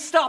stop.